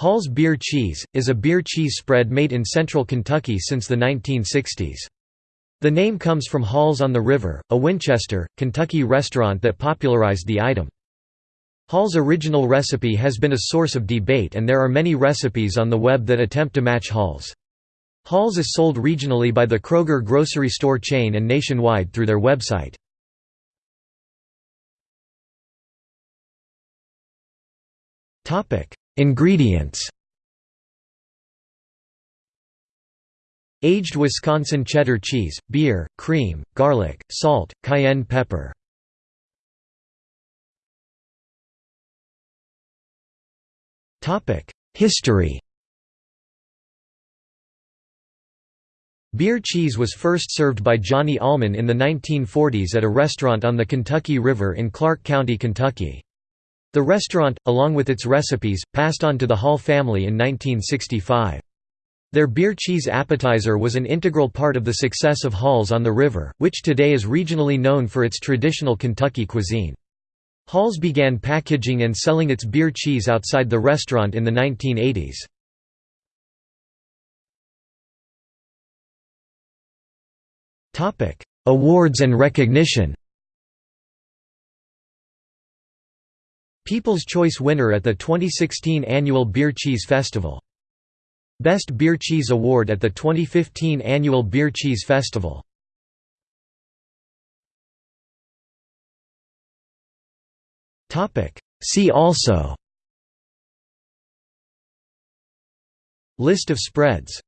Hall's Beer Cheese, is a beer cheese spread made in central Kentucky since the 1960s. The name comes from Hall's on the River, a Winchester, Kentucky restaurant that popularized the item. Hall's original recipe has been a source of debate and there are many recipes on the web that attempt to match Hall's. Hall's is sold regionally by the Kroger grocery store chain and nationwide through their website. Ingredients Aged Wisconsin cheddar cheese, beer, cream, garlic, salt, cayenne pepper. History Beer cheese was first served by Johnny Allman in the 1940s at a restaurant on the Kentucky River in Clark County, Kentucky. The restaurant, along with its recipes, passed on to the Hall family in 1965. Their beer cheese appetizer was an integral part of the success of Hall's on the River, which today is regionally known for its traditional Kentucky cuisine. Hall's began packaging and selling its beer cheese outside the restaurant in the 1980s. Awards and recognition People's Choice winner at the 2016 annual Beer Cheese Festival. Best Beer Cheese Award at the 2015 annual Beer Cheese Festival. See also List of spreads